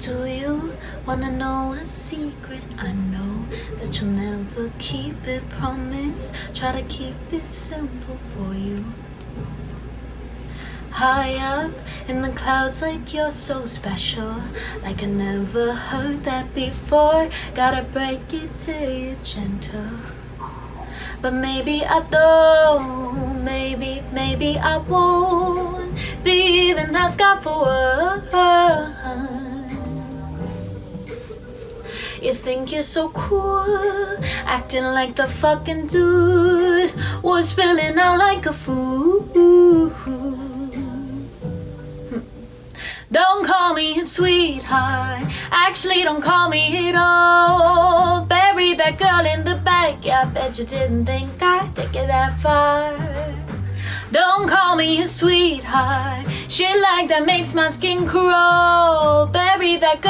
Do you wanna know a secret? I know that you'll never keep it. Promise, try to keep it simple for you. High up in the clouds, like you're so special. Like I never heard that before. Gotta break it to you gentle. But maybe I don't, maybe, maybe I won't be the nice guy for once. You think you're so cool, acting like the fucking dude was spilling out like a fool. Don't call me sweetheart. Actually, don't call me at all. Bury that girl in the back. Yeah, I bet you didn't think I'd take it that far. Don't call me a sweetheart. Shit like that makes my skin crawl. Bury that girl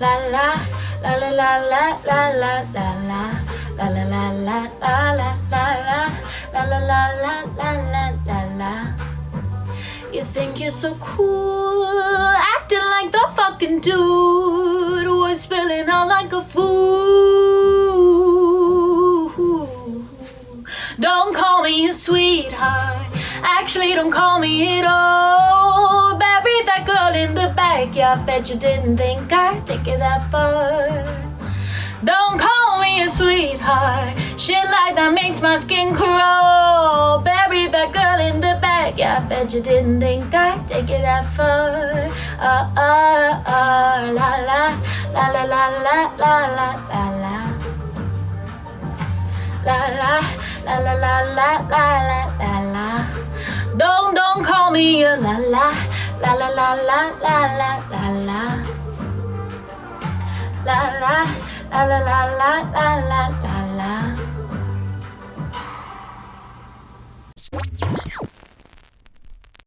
la la la la la la la la la la la la la la la la la La la la la la la la la You think you're so cool Acting like the fucking dude Was spilling out like a fool Don't call me a sweetheart Actually don't call me at all Yeah, I bet you didn't think I'd take it that far Don't call me a sweetheart Shit like that makes my skin crawl Bury that girl in the back Yeah, I bet you didn't think I'd take it that far uh, uh, uh, La la La la la la la la la la La la La la la la la la la la Don't, don't call me a la la La la la la la la la la La la La la la la la